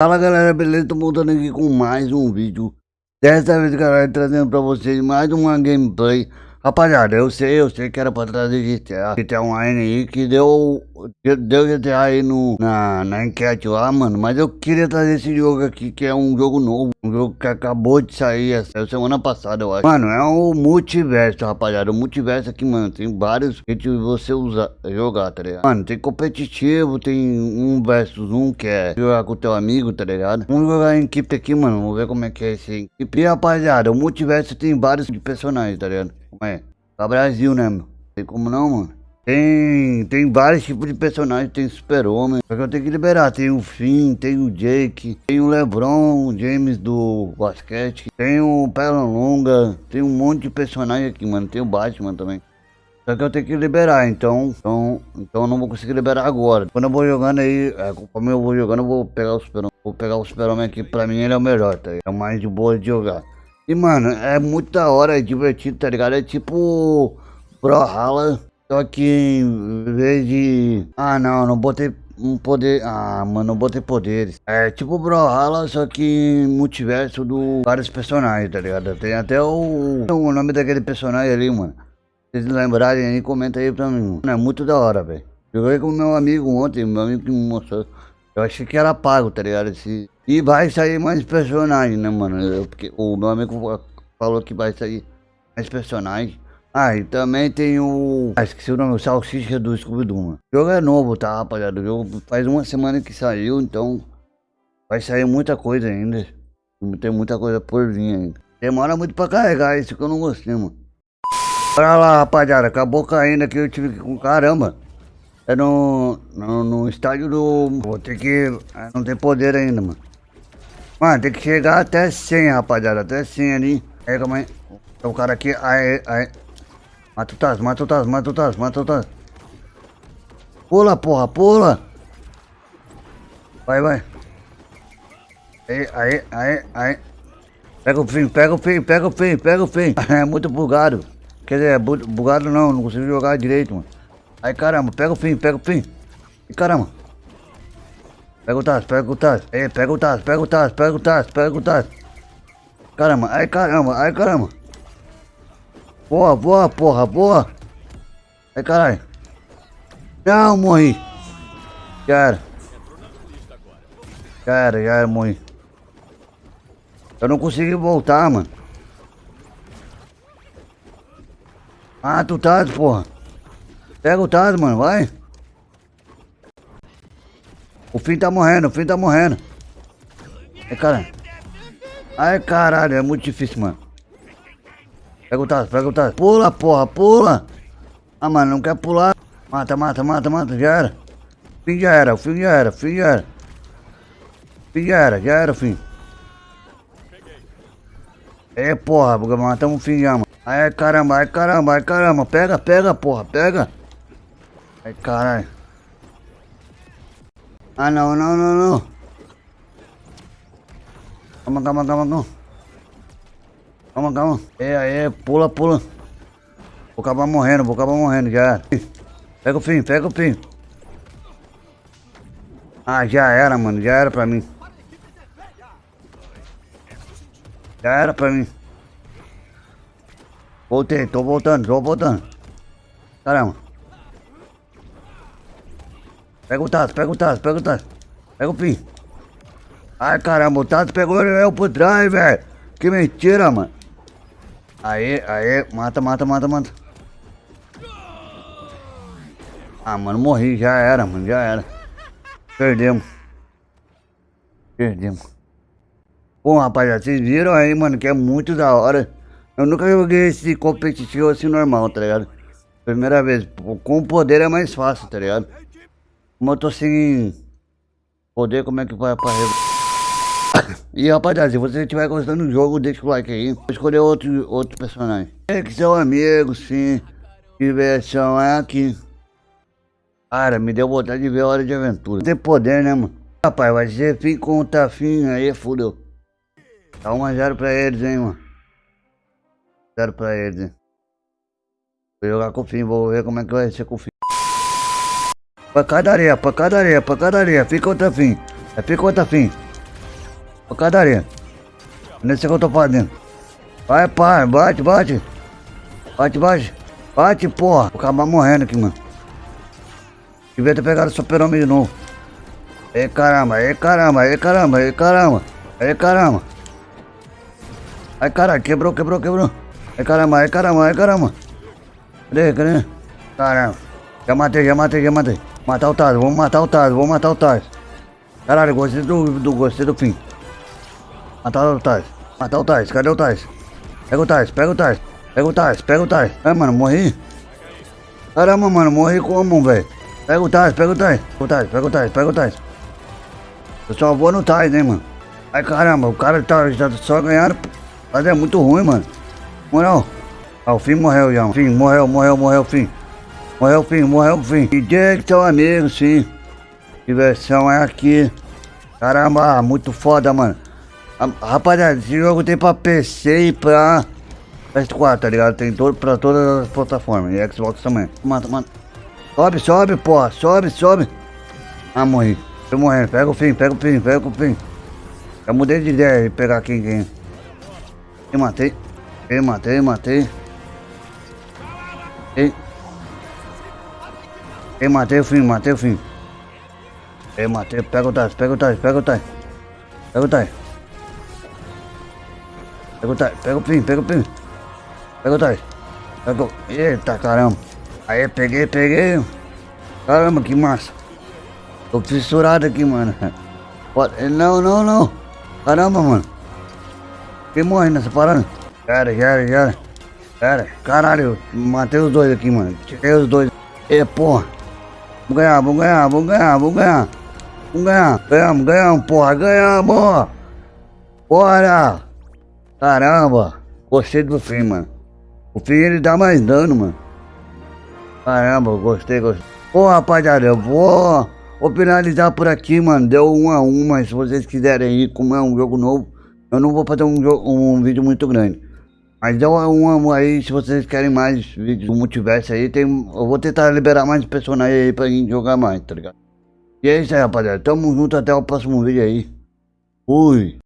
Fala galera, beleza? Tô voltando aqui com mais um vídeo Dessa vez galera, trazendo pra vocês mais uma gameplay Rapaziada, eu sei, eu sei que era pra trazer GTA GTA Online aí, que deu Deu GTA aí no, na, na enquete lá, mano Mas eu queria trazer esse jogo aqui, que é um jogo novo Um jogo que acabou de sair essa semana passada, eu acho Mano, é o multiverso, rapaziada O multiverso aqui, mano, tem vários que você usa, jogar, tá ligado? Mano, tem competitivo, tem um versus um, que é jogar com teu amigo, tá ligado? Vamos jogar em equipe aqui, mano, vamos ver como é que é esse equipe E rapaziada, o multiverso tem vários personagens, tá ligado? Como é? Pra Brasil, né, meu? Tem como não, mano? Tem, tem vários tipos de personagens, tem super-homem, só que eu tenho que liberar, tem o Finn, tem o Jake, tem o Lebron, o James do basquete, tem o Longa, tem um monte de personagem aqui, mano, tem o Batman também. Só que eu tenho que liberar, então, então, então eu não vou conseguir liberar agora. Quando eu vou jogando aí, é, conforme eu vou jogando, eu vou pegar o super Vou pegar o super-homem aqui, pra mim ele é o melhor, tá? É o mais de boa de jogar. E, mano, é muito da hora, é divertido, tá ligado? É tipo Brawlhalla, só que em vez de... Ah, não, não botei um poder... Ah, mano, não botei poderes. É tipo Brawlhalla, só que multiverso do vários personagens, tá ligado? Tem até o... O nome daquele personagem ali, mano. Se vocês lembrarem aí, comenta aí pra mim. Mano, é muito da hora, velho. Joguei com meu amigo ontem, meu amigo que me mostrou. Eu achei que era pago, tá ligado? Esse... E vai sair mais personagens, né, mano? Eu, porque o meu amigo falou que vai sair mais personagens. Ah, e também tem o... Ah, esqueci o nome, o Salsicha do Scooby-Doo, mano. O jogo é novo, tá, rapaziada? O jogo faz uma semana que saiu, então... Vai sair muita coisa ainda. Tem muita coisa por vir ainda. Demora muito pra carregar, isso que eu não gostei, mano. Olha lá, rapaziada, acabou caindo aqui, eu tive que... com Caramba! É no, no, no estádio do... Vou ter que... É, não tem poder ainda, mano. Mano, tem que chegar até 100, rapaziada. Até 100 ali. Aí, calma aí. Tem um cara aqui. Aí, aí. Mata o Taz, mata o Taz, mata o Taz, mata o Taz. Pula, porra, pula. Vai, vai. Aí, aí, aí, aí. Pega o fim, pega o fim, pega o fim, pega o fim. É muito bugado. Quer dizer, é bugado não, não consigo jogar direito, mano. Aí caramba, pega o fim, pega o fim. E caramba. Tacho, pega o tacho, pega o tacho. Caramba, ai caramba, ai caramba. Boa, boa, porra, boa. Ai caralho. Não, morri. Já era. Já era, já era, morri. Eu não consegui voltar, mano. Ah, tu tá, porra. Pega o Taz, mano, vai. O fim tá morrendo, o fim tá morrendo. Ai, caralho. Ai, caralho, é muito difícil, mano. Pega o Taz, pega o Taz. Pula, porra, pula. Ah, mano, não quer pular. Mata, mata, mata, mata, já era. Fim já era, o fim já era, o fim já era. Fim já era, já era o fim. É, porra, matamos o fim já, mano. Ai, caramba, ai, caramba, ai, caramba. Pega, pega, porra, pega. Ai, caralho. Ah, não, não, não, não. Calma, calma, calma, calma. Calma, calma. É, é, pula, pula. Vou acabar morrendo, vou acabar morrendo, já Pega o fim, pega o fim. Ah, já era, mano, já era pra mim. Já era pra mim. Voltei, tô voltando, tô voltando. Caramba. Pega o Tato, pega o Tato, pega o Tato. Pega o Pim. Ai, caramba, o Tato pegou eu por trás, velho. Que mentira, mano. Aí, aí, mata, mata, mata, mata. Ah, mano, morri, já era, mano, já era. Perdemos. Perdemos. Bom, rapaziada, vocês viram aí, mano, que é muito da hora. Eu nunca joguei esse competitivo assim normal, tá ligado? Primeira vez. Com o poder é mais fácil, tá ligado? Como eu tô sem poder, como é que vai pra E rapaziada, se você estiver gostando do jogo, deixa o like aí. Vou escolher outro, outro personagem. É que seu amigo, sim. Diversão é aqui. Cara, me deu vontade de ver Hora de Aventura. Tem poder, né, mano? Rapaz, vai ser fim contra fim, aí fudeu. Tá 1x0 pra eles, hein, mano. 0 pra eles, hein. Vou jogar com o fim, vou ver como é que vai ser com o fim. Pancadaria, pancadaria, pancadaria. Fica outra fim. É fica outra fim. Pancadaria. Nesse que eu tô fazendo. Vai, pai, bate, bate. Bate, bate. Bate, porra. Vou acabar morrendo aqui, mano. Devia ter pegado o super-homem de novo. Ei, caramba, ei, caramba, ei, caramba, ei, caramba. Ei, caramba. Ai, caralho, quebrou, quebrou, quebrou. Ai, caramba, ai, caramba, ai, caramba. Cadê, cadê? Caramba. Já matei, já matei, já matei. Matar o Taz, vamos matar o Taz, vamos matar o Taz. Caralho, gostei do, do, gostei do fim. Matar o Taz. Matar o Taz, cadê o Taz? Pega o Taz, pega o Taz. Pega o Taz, pega o Taz. Ai, mano, morri. Caramba, mano, morri como, velho? Pega o Taz, pega o Taz. Pega o Taz, pega o Taz, pega o. Eu só vou no Taz, né, mano? Ai, caramba, o cara tá, já só ganharam. Mas é muito ruim, mano. Moral. Ah, o fim morreu já. Fim, morreu, morreu, morreu, fim. Morreu, fim, morreu, fim. DJ que teu amigo, sim. Diversão é aqui. Caramba, muito foda, mano. Rapaziada, esse jogo tem pra PC e pra PS4, tá ligado? Tem todo, pra todas as plataformas. E Xbox também. Mata, mata. Sobe, sobe, porra. Sobe, sobe. Ah, morri. Tô morrendo. Pega o fim, pega o fim, pega o fim. Eu mudei de ideia de pegar quem quem. Eu matei. Eu matei, matei. Ei. Eu matei o fim, matei o fim. Eu matei, pega o Tais, pega o Tais, pega o Tais. Pega o Tais. Pega o Tais, pega o fim, pega o fim. Pega o Tais. Pega o... Eita caramba. Aí, peguei, peguei. Caramba, que massa. Tô fissurado aqui, mano. Não, não, não. Caramba, mano. Quem morre nessa parada? Era, já era, era. Era. Caralho, matei os dois aqui, mano. Tirei os dois. E, porra. Vamos ganhar, vamos ganhar, vamos ganhar, vamos ganhar. Vamos ganhar. Ganhamos, ganhamos, porra. Ganhamos. Bora. Caramba. Gostei do fim, mano. O fim ele dá mais dano, mano. Caramba, gostei, gostei. Pô, rapaziada, eu vou, vou finalizar por aqui, mano. Deu um a um, mas se vocês quiserem ir, como é um jogo novo, eu não vou fazer um, um vídeo muito grande. Mas deu um aí, se vocês querem mais vídeos do multiverso aí, tem, eu vou tentar liberar mais personagens aí pra gente jogar mais, tá ligado? E é isso aí, rapaziada. Tamo junto até o próximo vídeo aí. Fui.